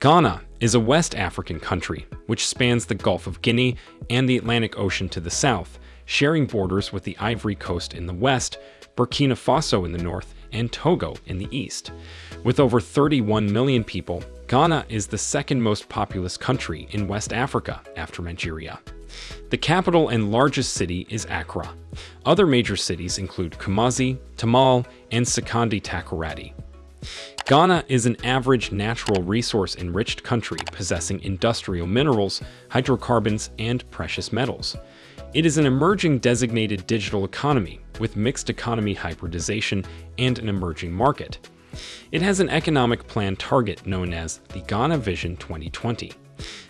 Ghana is a West African country which spans the Gulf of Guinea and the Atlantic Ocean to the south, sharing borders with the Ivory Coast in the west, Burkina Faso in the north, and Togo in the east. With over 31 million people, Ghana is the second most populous country in West Africa after Nigeria. The capital and largest city is Accra. Other major cities include Kumasi, Tamale, and Sekondi Takoradi. Ghana is an average natural resource-enriched country possessing industrial minerals, hydrocarbons, and precious metals. It is an emerging designated digital economy with mixed economy hybridization and an emerging market. It has an economic plan target known as the Ghana Vision 2020.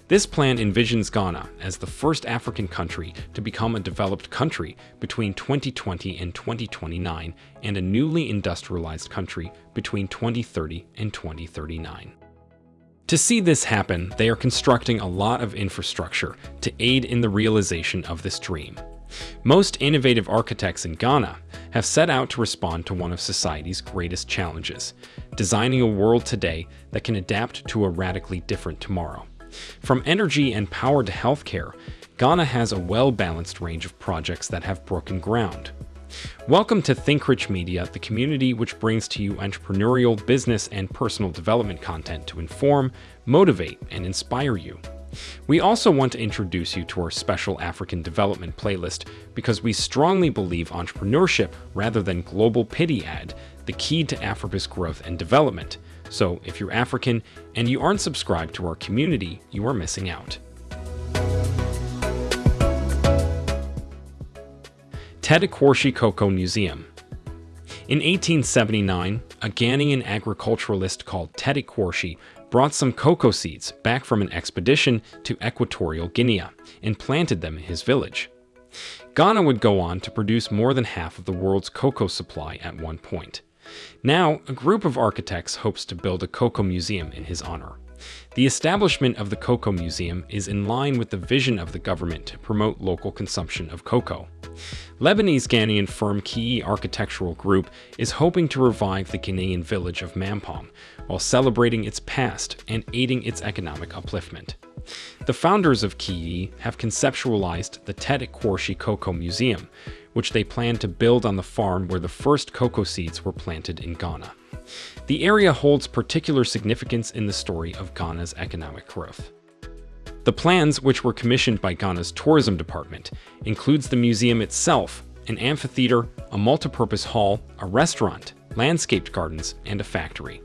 This plan envisions Ghana as the first African country to become a developed country between 2020 and 2029 and a newly industrialized country between 2030 and 2039. To see this happen, they are constructing a lot of infrastructure to aid in the realization of this dream. Most innovative architects in Ghana have set out to respond to one of society's greatest challenges, designing a world today that can adapt to a radically different tomorrow. From energy and power to healthcare, Ghana has a well-balanced range of projects that have broken ground. Welcome to ThinkRich Media, the community which brings to you entrepreneurial, business, and personal development content to inform, motivate, and inspire you. We also want to introduce you to our special African development playlist because we strongly believe entrepreneurship rather than global pity ad, the key to Africa's growth and development. So if you're African and you aren't subscribed to our community, you are missing out. Tetteh Cocoa Museum In 1879, a Ghanaian agriculturalist called Tetteh Quarshie brought some cocoa seeds back from an expedition to Equatorial Guinea and planted them in his village. Ghana would go on to produce more than half of the world's cocoa supply at one point. Now, a group of architects hopes to build a cocoa museum in his honor. The establishment of the Cocoa Museum is in line with the vision of the government to promote local consumption of cocoa. Lebanese Ghanaian firm Kii Architectural Group is hoping to revive the Ghanaian village of Mampong while celebrating its past and aiding its economic upliftment. The founders of Kii have conceptualized the Tetteh Quarshie Cocoa Museum, which they plan to build on the farm where the first cocoa seeds were planted in Ghana. The area holds particular significance in the story of Ghana's economic growth. The plans, which were commissioned by Ghana's tourism department, includes the museum itself, an amphitheater, a multipurpose hall, a restaurant, landscaped gardens, and a factory.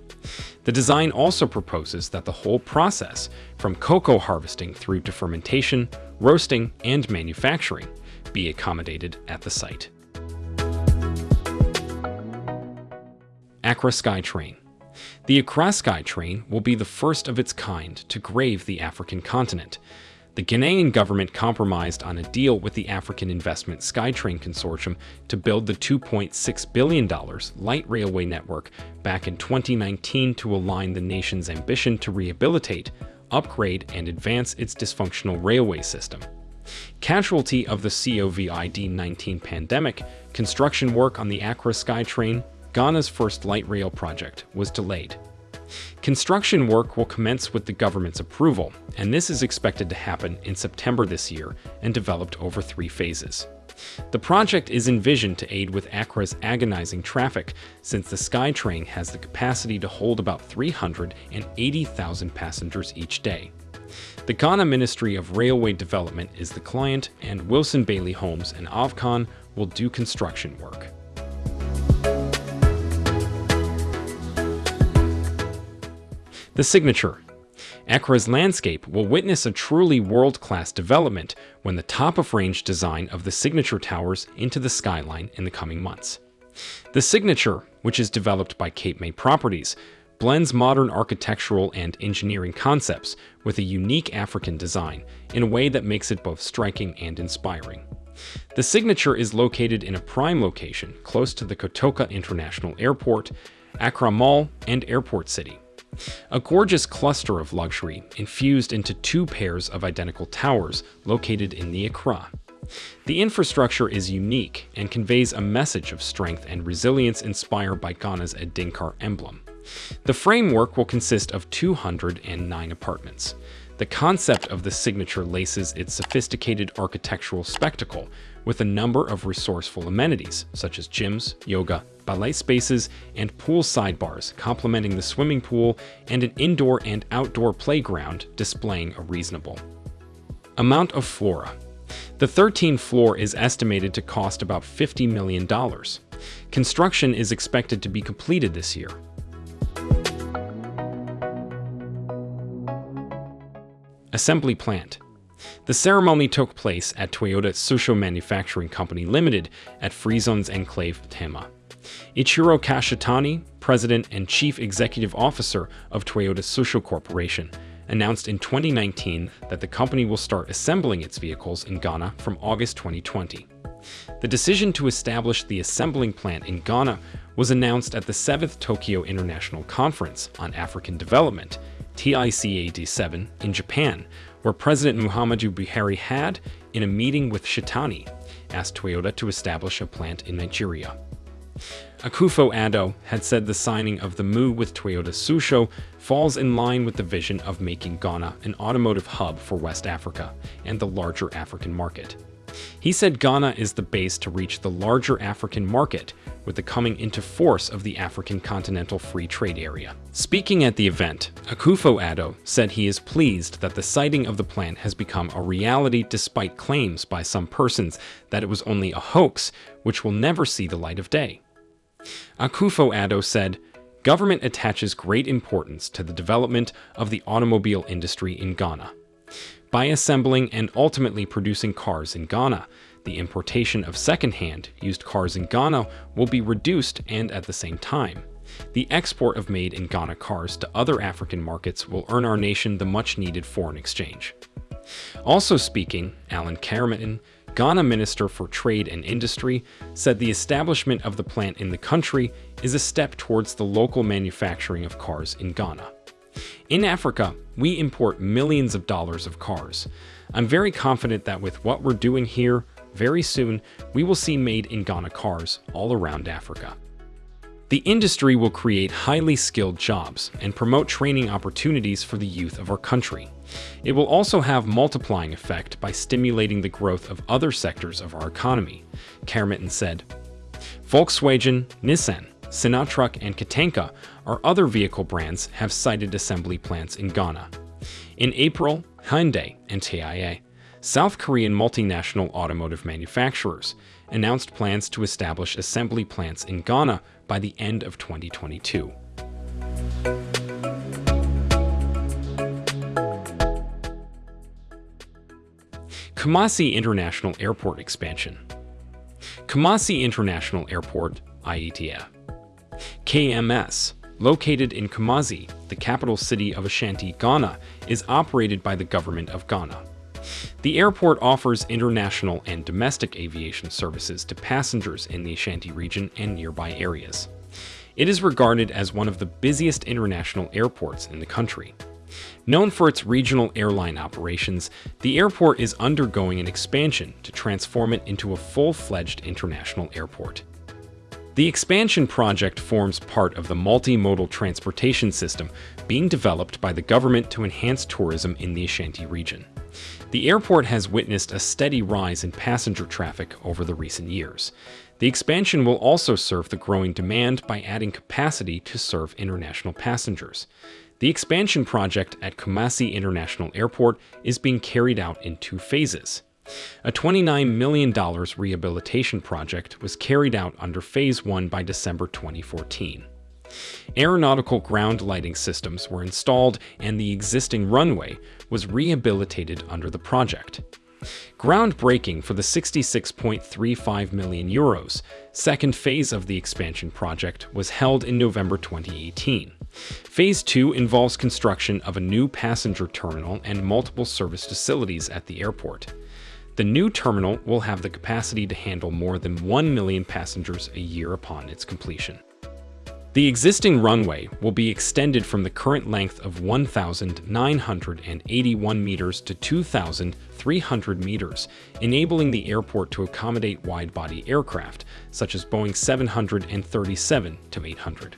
The design also proposes that the whole process, from cocoa harvesting through to fermentation, roasting, and manufacturing, be accommodated at the site. Accra SkyTrain The Accra SkyTrain will be the first of its kind to grave the African continent. The Ghanaian government compromised on a deal with the African Investment SkyTrain Consortium to build the $2.6 billion light railway network back in 2019 to align the nation's ambition to rehabilitate, upgrade, and advance its dysfunctional railway system. Casualty of the COVID-19 pandemic, construction work on the Accra SkyTrain, Ghana's first light rail project, was delayed. Construction work will commence with the government's approval, and this is expected to happen in September this year and developed over three phases. The project is envisioned to aid with Accra's agonizing traffic, since the SkyTrain has the capacity to hold about 380,000 passengers each day. The Ghana Ministry of Railway Development is the client, and Wilson Bailey Homes and Afcons will do construction work. The signature. Accra's landscape will witness a truly world-class development when the top-of-range design of the signature towers into the skyline in the coming months. The signature, which is developed by Cape May Properties, blends modern architectural and engineering concepts with a unique African design in a way that makes it both striking and inspiring. The signature is located in a prime location close to the Kotoka International Airport, Accra Mall, and Airport City. A gorgeous cluster of luxury infused into two pairs of identical towers located in the Accra. The infrastructure is unique and conveys a message of strength and resilience inspired by Ghana's Adinkra emblem. The framework will consist of 209 apartments. The concept of the signature laces its sophisticated architectural spectacle with a number of resourceful amenities, such as gyms, yoga, ballet spaces, and pool sidebars complementing the swimming pool and an indoor and outdoor playground displaying a reasonable amount of flora. The 13th floor is estimated to cost about $50 million. Construction is expected to be completed this year. Assembly Plant the ceremony took place at Toyota Tsusho Manufacturing Company Limited at Free Zones Enclave Tema. Ichiro Kashitani, President and Chief Executive Officer of Toyota Tsusho Corporation, announced in 2019 that the company will start assembling its vehicles in Ghana from August 2020. The decision to establish the assembling plant in Ghana was announced at the 7th Tokyo International Conference on African Development, TICAD7, in Japan, where President Muhammadu Buhari had, in a meeting with Shitani, asked Toyota to establish a plant in Nigeria. Akufo-Addo had said the signing of the MOU with Toyota Tsusho falls in line with the vision of making Ghana an automotive hub for West Africa and the larger African market. He said Ghana is the base to reach the larger African market with the coming into force of the African Continental Free Trade Area. Speaking at the event, Akufo-Addo said he is pleased that the siting of the plant has become a reality despite claims by some persons that it was only a hoax which will never see the light of day. Akufo-Addo said, Government attaches great importance to the development of the automobile industry in Ghana. By assembling and ultimately producing cars in Ghana, the importation of second-hand, used cars in Ghana will be reduced and at the same time. The export of made-in-Ghana cars to other African markets will earn our nation the much-needed foreign exchange. Also speaking, Alan Kyerematen, Ghana Minister for Trade and Industry, said the establishment of the plant in the country is a step towards the local manufacturing of cars in Ghana. In Africa, we import millions of dollars of cars. I'm very confident that with what we're doing here, very soon, we will see made in Ghana cars all around Africa. The industry will create highly skilled jobs and promote training opportunities for the youth of our country. It will also have multiplying effect by stimulating the growth of other sectors of our economy, Kyerematen said. Volkswagen, Nissan, Sinotruk, and Kantanka are other vehicle brands have cited assembly plants in Ghana. In April, Hyundai and Kia South Korean multinational automotive manufacturers announced plans to establish assembly plants in Ghana by the end of 2022. Kumasi International Airport expansion. Kumasi International Airport, IATA. KMS, located in Kumasi, the capital city of Ashanti, Ghana, is operated by the government of Ghana. The airport offers international and domestic aviation services to passengers in the Ashanti region and nearby areas. It is regarded as one of the busiest international airports in the country. Known for its regional airline operations, the airport is undergoing an expansion to transform it into a full-fledged international airport. The expansion project forms part of the multimodal transportation system being developed by the government to enhance tourism in the Ashanti region. The airport has witnessed a steady rise in passenger traffic over the recent years. The expansion will also serve the growing demand by adding capacity to serve international passengers. The expansion project at Kumasi International Airport is being carried out in two phases. A $29 million rehabilitation project was carried out under Phase 1 by December 2014. Aeronautical ground lighting systems were installed and the existing runway was rehabilitated under the project. Groundbreaking for the 66.35 million euros second phase of the expansion project was held in November 2018. Phase 2 involves construction of a new passenger terminal and multiple service facilities at the airport. The new terminal will have the capacity to handle more than 1 million passengers a year upon its completion. The existing runway will be extended from the current length of 1,981 meters to 2,300 meters, enabling the airport to accommodate wide-body aircraft, such as Boeing 737 to 800.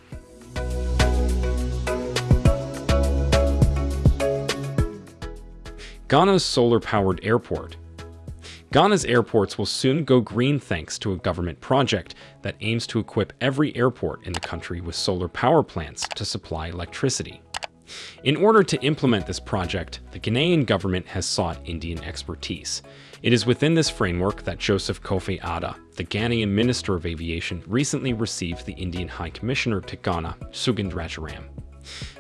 Ghana's solar-powered airport Ghana's airports will soon go green thanks to a government project that aims to equip every airport in the country with solar power plants to supply electricity. In order to implement this project, the Ghanaian government has sought Indian expertise. It is within this framework that Joseph Kofi Adda, the Ghanaian Minister of Aviation, recently received the Indian High Commissioner to Ghana, Sugandh Rajaram.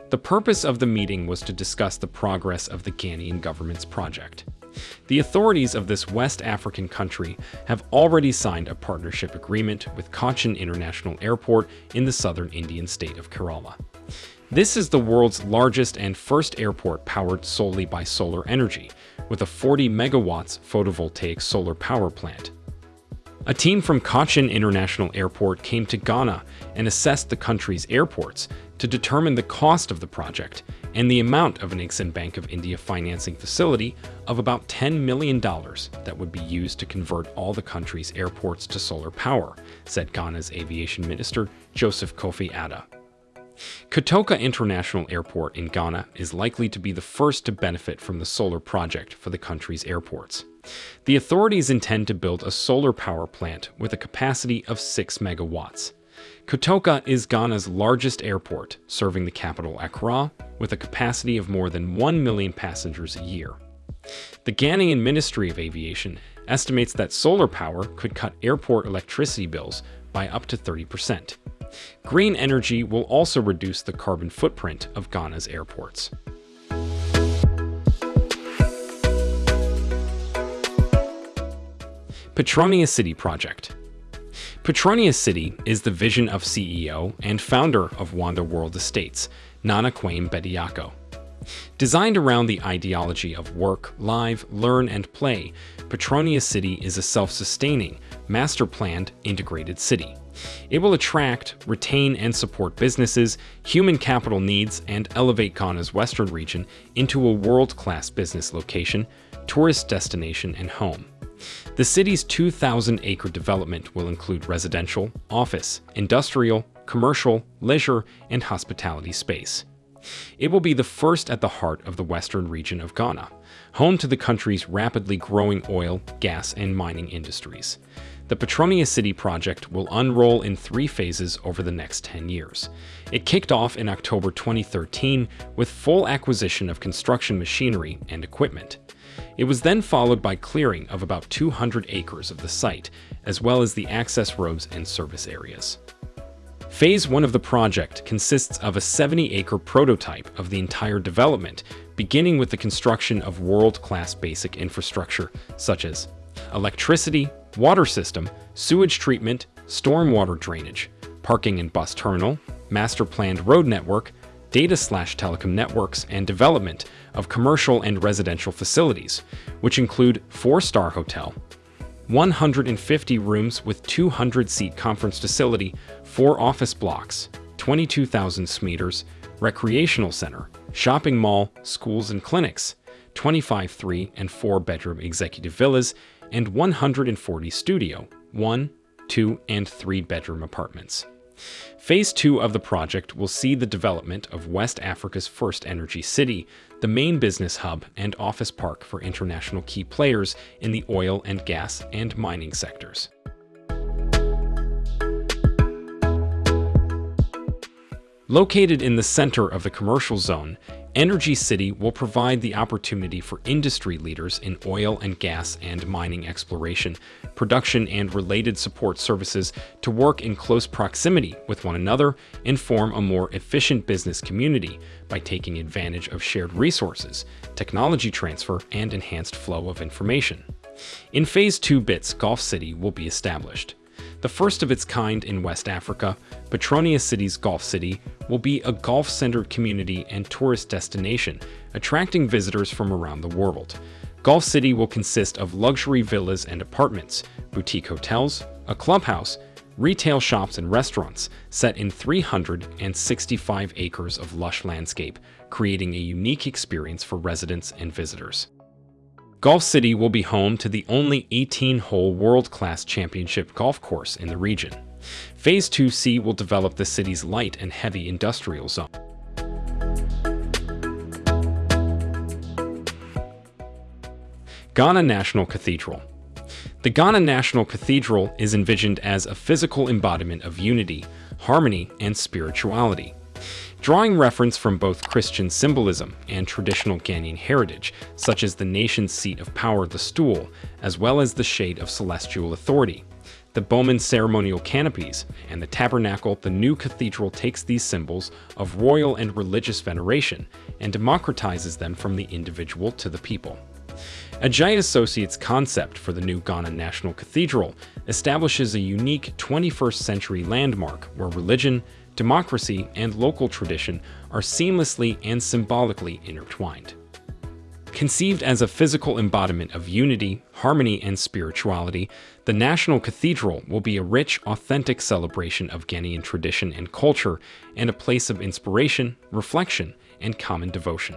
The purpose of the meeting was to discuss the progress of the Ghanaian government's project. The authorities of this West African country have already signed a partnership agreement with Cochin International Airport in the southern Indian state of Kerala. This is the world's largest and first airport powered solely by solar energy, with a 40 megawatts photovoltaic solar power plant. A team from Cochin International Airport came to Ghana and assessed the country's airports to determine the cost of the project and the amount of an Exim Bank of India financing facility of about $10 million that would be used to convert all the country's airports to solar power, said Ghana's aviation minister Joseph Kofi Adda. Kotoka International Airport in Ghana is likely to be the first to benefit from the solar project for the country's airports. The authorities intend to build a solar power plant with a capacity of 6 megawatts. Kotoka is Ghana's largest airport, serving the capital Accra, with a capacity of more than 1 million passengers a year. The Ghanaian Ministry of Aviation estimates that solar power could cut airport electricity bills by up to 30%. Green energy will also reduce the carbon footprint of Ghana's airports. Petronia City Project Petronia City is the vision of CEO and founder of Wonda World Estates, Nana Kwame Bediako. Designed around the ideology of work, live, learn, and play, Petronia City is a self-sustaining, master-planned, integrated city. It will attract, retain, and support businesses, human capital needs, and elevate Ghana's western region into a world-class business location, tourist destination, and home. The city's 2,000-acre development will include residential, office, industrial, commercial, leisure, and hospitality space. It will be the first at the heart of the western region of Ghana, home to the country's rapidly growing oil, gas, and mining industries. The Petronia City project will unroll in three phases over the next 10 years. It kicked off in October 2013 with full acquisition of construction machinery and equipment. It was then followed by clearing of about 200 acres of the site, as well as the access roads and service areas. Phase 1 of the project consists of a 70-acre prototype of the entire development, beginning with the construction of world-class basic infrastructure such as electricity, water system, sewage treatment, stormwater drainage, parking and bus terminal, master-planned road network, data slash telecom networks, and development of commercial and residential facilities, which include four-star hotel, 150 rooms with 200-seat conference facility, four office blocks, 22,000 meters, recreational center, shopping mall, schools and clinics, 25 three and four bedroom executive villas, and 140 studio, one, two, and three bedroom apartments. Phase 2 of the project will see the development of West Africa's first energy city, the main business hub and office park for international key players in the oil and gas and mining sectors. Located in the center of the commercial zone, Energy City will provide the opportunity for industry leaders in oil and gas and mining exploration, production and related support services to work in close proximity with one another and form a more efficient business community by taking advantage of shared resources, technology transfer, and enhanced flow of information. In Phase 2 BITS, Golf City will be established. The first of its kind in West Africa, Petronia City's Golf City will be a golf-centered community and tourist destination, attracting visitors from around the world. Golf City will consist of luxury villas and apartments, boutique hotels, a clubhouse, retail shops and restaurants set in 365 acres of lush landscape, creating a unique experience for residents and visitors. Golf City will be home to the only 18-hole world-class championship golf course in the region. Phase 2C will develop the city's light and heavy industrial zone. Ghana National Cathedral The Ghana National Cathedral is envisioned as a physical embodiment of unity, harmony, and spirituality. Drawing reference from both Christian symbolism and traditional Ghanaian heritage, such as the nation's seat of power, the stool, as well as the shade of celestial authority, the Bowman ceremonial canopies, and the tabernacle, the new cathedral takes these symbols of royal and religious veneration and democratizes them from the individual to the people. Adjaye Associates' concept for the new Ghana National Cathedral establishes a unique 21st century landmark where religion, democracy, and local tradition are seamlessly and symbolically intertwined. Conceived as a physical embodiment of unity, harmony, and spirituality, the National Cathedral will be a rich, authentic celebration of Ghanaian tradition and culture and a place of inspiration, reflection, and common devotion.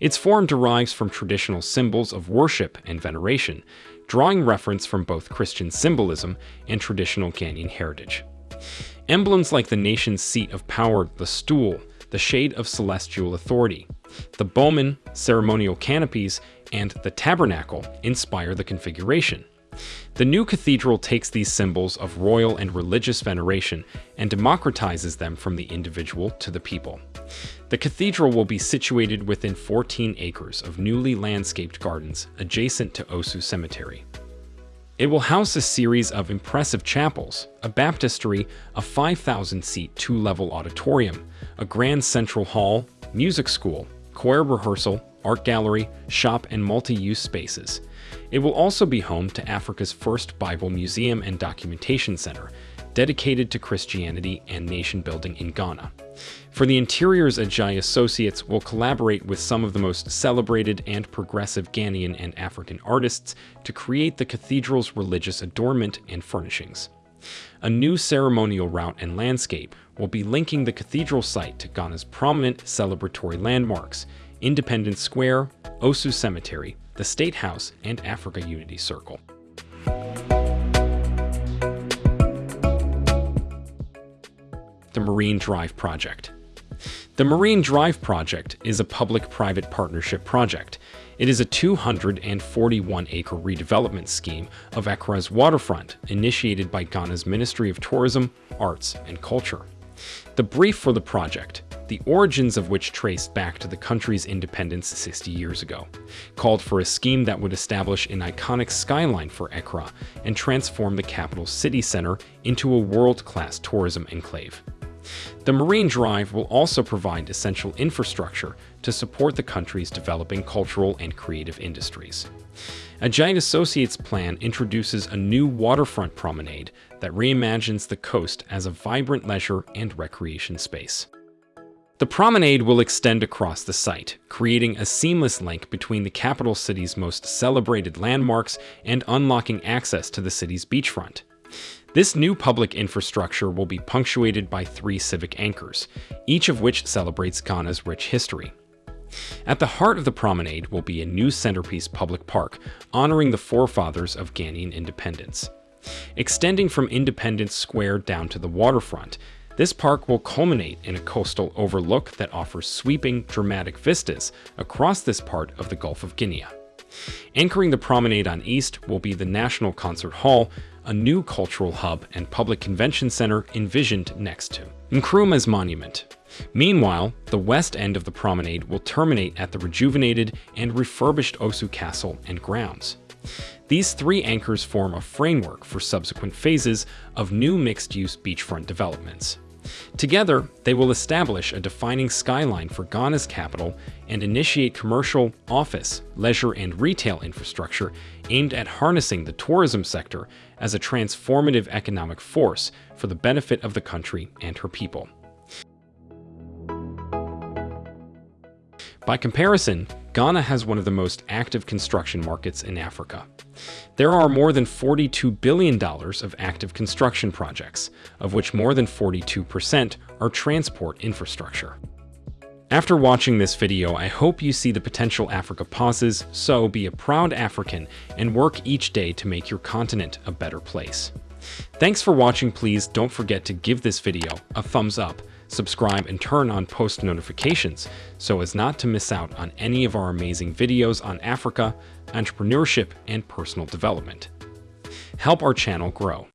Its form derives from traditional symbols of worship and veneration, drawing reference from both Christian symbolism and traditional Ghanaian heritage. Emblems like the nation's seat of power, the stool, the shade of celestial authority, the Bowman ceremonial canopies, and the tabernacle inspire the configuration. The new cathedral takes these symbols of royal and religious veneration and democratizes them from the individual to the people. The cathedral will be situated within 14 acres of newly landscaped gardens adjacent to Osu Cemetery. It will house a series of impressive chapels, a baptistry, a 5,000-seat two-level auditorium, a grand central hall, music school, choir rehearsal, art gallery, shop, and multi-use spaces. It will also be home to Africa's first Bible museum and documentation center, dedicated to Christianity and nation building in Ghana. For the interiors, Adjaye Associates will collaborate with some of the most celebrated and progressive Ghanaian and African artists to create the cathedral's religious adornment and furnishings. A new ceremonial route and landscape will be linking the cathedral site to Ghana's prominent celebratory landmarks, Independence Square, Osu Cemetery, the State House, and Africa Unity Circle. The Marine Drive Project The Marine Drive Project is a public-private partnership project. It is a 241-acre redevelopment scheme of Accra's waterfront initiated by Ghana's Ministry of Tourism, Arts and Culture. The brief for the project, the origins of which traced back to the country's independence 60 years ago, called for a scheme that would establish an iconic skyline for Accra and transform the capital city center into a world-class tourism enclave. The Marine Drive will also provide essential infrastructure to support the country's developing cultural and creative industries. Adjaye Associates plan introduces a new waterfront promenade that reimagines the coast as a vibrant leisure and recreation space. The promenade will extend across the site, creating a seamless link between the capital city's most celebrated landmarks and unlocking access to the city's beachfront. This new public infrastructure will be punctuated by three civic anchors, each of which celebrates Ghana's rich history. At the heart of the promenade will be a new centerpiece public park honoring the forefathers of Ghanaian independence. Extending from Independence Square down to the waterfront, this park will culminate in a coastal overlook that offers sweeping, dramatic vistas across this part of the Gulf of Guinea. Anchoring the promenade on east will be the National Concert Hall, a new cultural hub and public convention center envisioned next to Nkrumah's monument. Meanwhile, the west end of the promenade will terminate at the rejuvenated and refurbished Osu Castle and grounds. These three anchors form a framework for subsequent phases of new mixed-use beachfront developments. Together, they will establish a defining skyline for Ghana's capital and initiate commercial, office, leisure, and retail infrastructure aimed at harnessing the tourism sector as a transformative economic force for the benefit of the country and her people. By comparison, Ghana has one of the most active construction markets in Africa. There are more than $42 billion of active construction projects, of which more than 42% are transport infrastructure. After watching this video, I hope you see the potential Africa pauses, so be a proud African and work each day to make your continent a better place. Thanks for watching, please don't forget to give this video a thumbs up, Subscribe and turn on post notifications so as not to miss out on any of our amazing videos on Africa, entrepreneurship, and personal development. Help our channel grow.